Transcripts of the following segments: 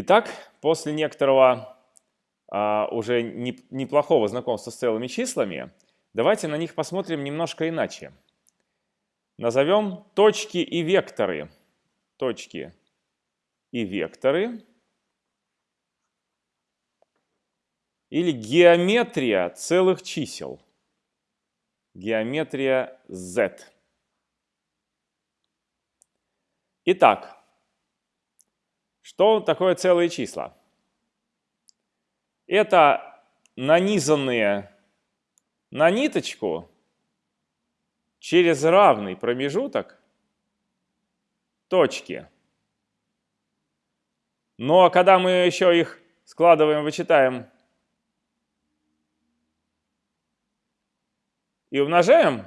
Итак, после некоторого а, уже не, неплохого знакомства с целыми числами, давайте на них посмотрим немножко иначе. Назовем точки и векторы. Точки и векторы. Или геометрия целых чисел. Геометрия z. Итак, что такое целые числа? Это нанизанные на ниточку через равный промежуток точки. Ну а когда мы еще их складываем, вычитаем и умножаем,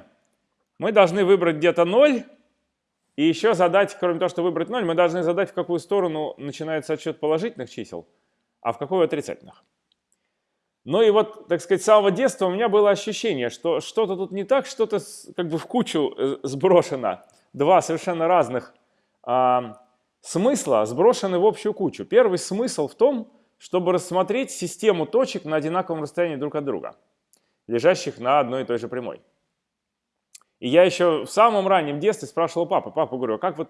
мы должны выбрать где-то 0 и еще задать, кроме того, что выбрать 0, мы должны задать, в какую сторону начинается отсчет положительных чисел, а в какую отрицательных. Ну и вот, так сказать, с самого детства у меня было ощущение, что что-то тут не так, что-то как бы в кучу э, сброшено. Два совершенно разных а, смысла сброшены в общую кучу. Первый смысл в том, чтобы рассмотреть систему точек на одинаковом расстоянии друг от друга, лежащих на одной и той же прямой. И я еще в самом раннем детстве спрашивал папы, папа, говорю, а как вот,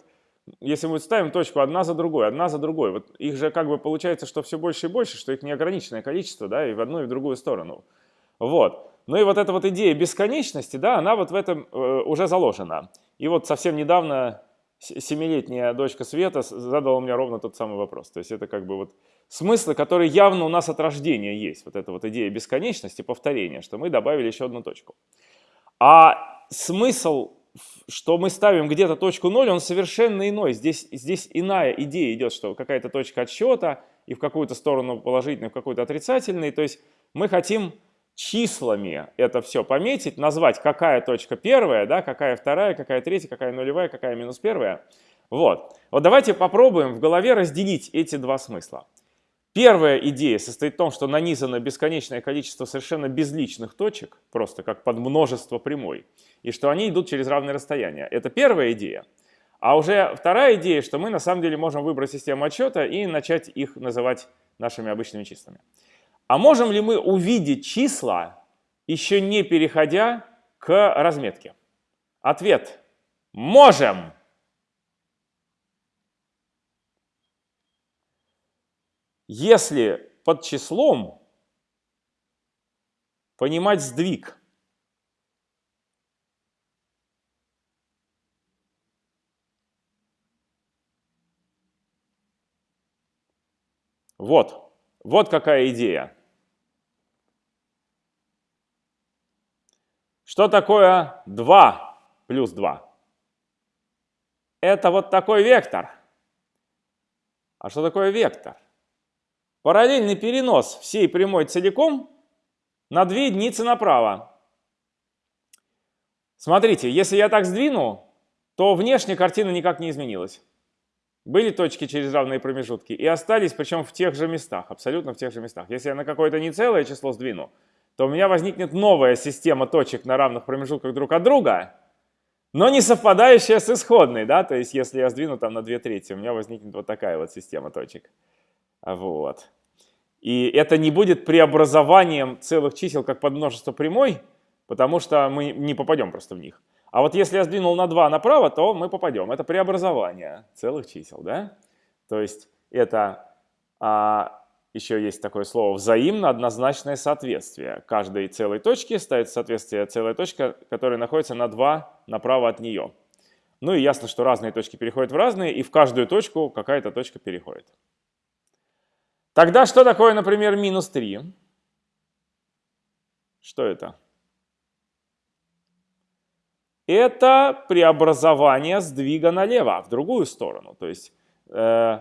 если мы ставим точку одна за другой, одна за другой, вот их же как бы получается, что все больше и больше, что их неограниченное количество, да, и в одну, и в другую сторону. Вот. Ну и вот эта вот идея бесконечности, да, она вот в этом э, уже заложена. И вот совсем недавно семилетняя дочка Света задала мне ровно тот самый вопрос. То есть это как бы вот смыслы, которые явно у нас от рождения есть. Вот эта вот идея бесконечности, повторения, что мы добавили еще одну точку. А смысл, что мы ставим где-то точку 0, он совершенно иной. Здесь, здесь иная идея идет, что какая-то точка отсчета и в какую-то сторону положительную, в какую-то отрицательную. То есть мы хотим числами это все пометить, назвать, какая точка первая, да, какая вторая, какая третья, какая нулевая, какая минус первая. Вот. Вот давайте попробуем в голове разделить эти два смысла. Первая идея состоит в том, что нанизано бесконечное количество совершенно безличных точек, просто как под множество прямой, и что они идут через равные расстояния. Это первая идея. А уже вторая идея, что мы на самом деле можем выбрать систему отсчета и начать их называть нашими обычными числами. А можем ли мы увидеть числа, еще не переходя к разметке? Ответ – можем! Если под числом понимать сдвиг, Вот, вот какая идея. Что такое 2 плюс 2? Это вот такой вектор. А что такое вектор? Параллельный перенос всей прямой целиком на 2 единицы направо. Смотрите, если я так сдвину, то внешняя картина никак не изменилась. Были точки через равные промежутки и остались, причем в тех же местах, абсолютно в тех же местах. Если я на какое-то нецелое число сдвину, то у меня возникнет новая система точек на равных промежутках друг от друга, но не совпадающая с исходной. Да? То есть если я сдвину там на 2 трети, у меня возникнет вот такая вот система точек. Вот. И это не будет преобразованием целых чисел как под множество прямой, потому что мы не попадем просто в них. А вот если я сдвинул на 2 направо, то мы попадем. Это преобразование целых чисел. Да? То есть это а, еще есть такое слово взаимно однозначное соответствие. Каждой целой точке ставится соответствие целая точка, которая находится на 2 направо от нее. Ну и ясно, что разные точки переходят в разные, и в каждую точку какая-то точка переходит. Тогда что такое, например, минус 3? Что это? Это преобразование сдвига налево, в другую сторону. То есть э,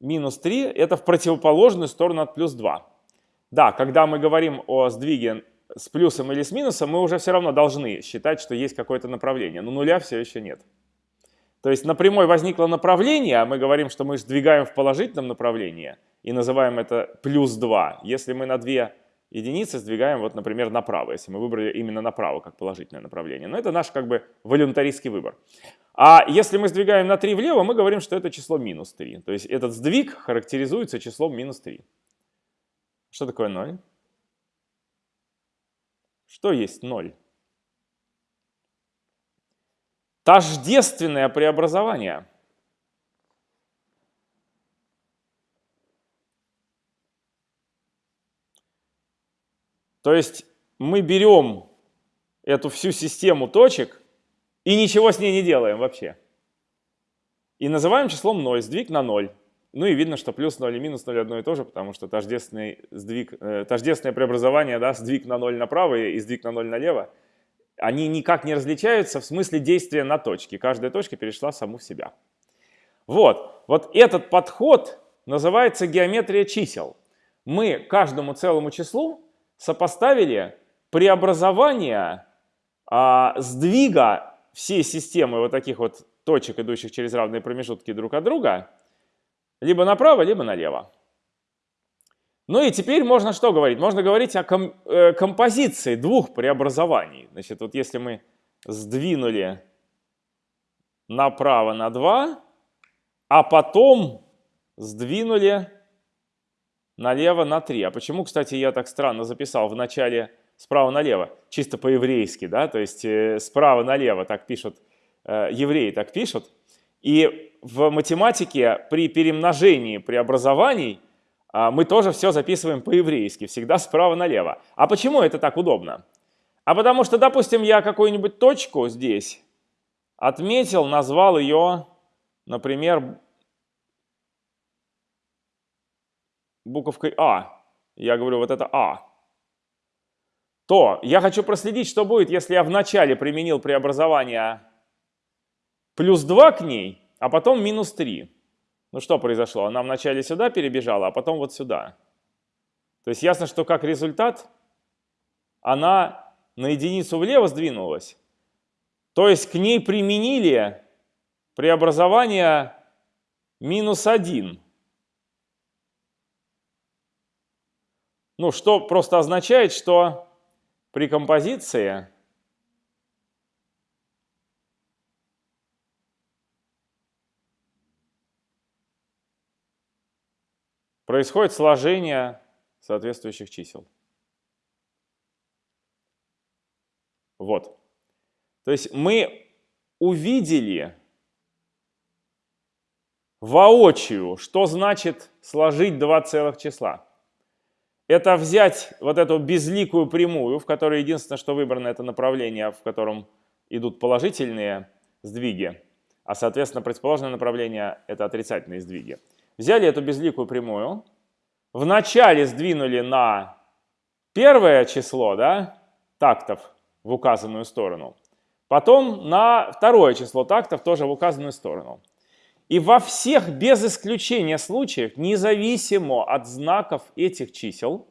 минус 3 это в противоположную сторону от плюс 2. Да, когда мы говорим о сдвиге с плюсом или с минусом, мы уже все равно должны считать, что есть какое-то направление, но нуля все еще нет. То есть на прямой возникло направление, а мы говорим, что мы сдвигаем в положительном направлении и называем это плюс 2. Если мы на 2 единицы сдвигаем, вот, например, направо, если мы выбрали именно направо как положительное направление. Но это наш как бы волюнтаристский выбор. А если мы сдвигаем на 3 влево, мы говорим, что это число минус 3. То есть этот сдвиг характеризуется числом минус 3. Что такое 0? Что есть 0? Тождественное преобразование. То есть мы берем эту всю систему точек и ничего с ней не делаем вообще. И называем числом 0, сдвиг на 0. Ну и видно, что плюс 0 и минус 0 одно и то же, потому что тождественный сдвиг, э, тождественное преобразование, да, сдвиг на 0 направо и сдвиг на 0 налево, они никак не различаются в смысле действия на точке. Каждая точка перешла саму в себя. Вот, вот этот подход называется геометрия чисел. Мы каждому целому числу сопоставили преобразование а, сдвига всей системы вот таких вот точек, идущих через равные промежутки друг от друга, либо направо, либо налево. Ну и теперь можно что говорить? Можно говорить о ком э, композиции двух преобразований. Значит, вот если мы сдвинули направо на 2, а потом сдвинули налево на 3. А почему, кстати, я так странно записал в начале справа налево? Чисто по-еврейски, да? То есть э, справа налево так пишут, э, евреи так пишут. И в математике при перемножении преобразований мы тоже все записываем по-еврейски, всегда справа налево. А почему это так удобно? А потому что, допустим, я какую-нибудь точку здесь отметил, назвал ее, например, буковкой А, я говорю, вот это А, то я хочу проследить, что будет, если я вначале применил преобразование плюс 2 к ней, а потом минус 3. Ну что произошло? Она вначале сюда перебежала, а потом вот сюда. То есть ясно, что как результат она на единицу влево сдвинулась. То есть к ней применили преобразование минус 1. Ну, что просто означает, что при композиции происходит сложение соответствующих чисел. Вот. То есть мы увидели воочию, что значит сложить два целых числа это взять вот эту безликую прямую, в которой единственное, что выбрано, это направление, в котором идут положительные сдвиги, а, соответственно, противоположное направление – это отрицательные сдвиги. Взяли эту безликую прямую, вначале сдвинули на первое число да, тактов в указанную сторону, потом на второе число тактов тоже в указанную сторону. И во всех, без исключения случаев, независимо от знаков этих чисел,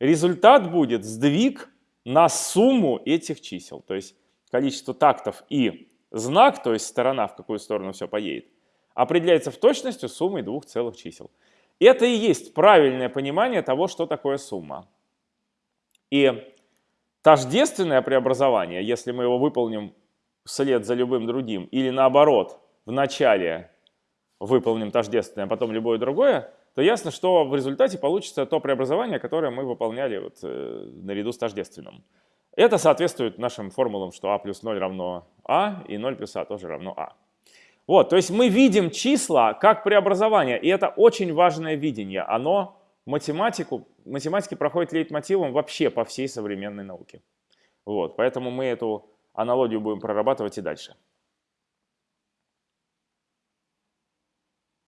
результат будет сдвиг на сумму этих чисел. То есть количество тактов и знак, то есть сторона, в какую сторону все поедет, определяется в точности суммой двух целых чисел. Это и есть правильное понимание того, что такое сумма. И тождественное преобразование, если мы его выполним вслед за любым другим, или наоборот, в начале выполним тождественное, а потом любое другое, то ясно, что в результате получится то преобразование, которое мы выполняли вот, э, наряду с тождественным. Это соответствует нашим формулам, что а плюс 0 равно а, и 0 плюс а тоже равно а. Вот, то есть мы видим числа как преобразование, и это очень важное видение. Оно математику, математики проходит лейтмотивом вообще по всей современной науке. Вот, поэтому мы эту аналогию будем прорабатывать и дальше.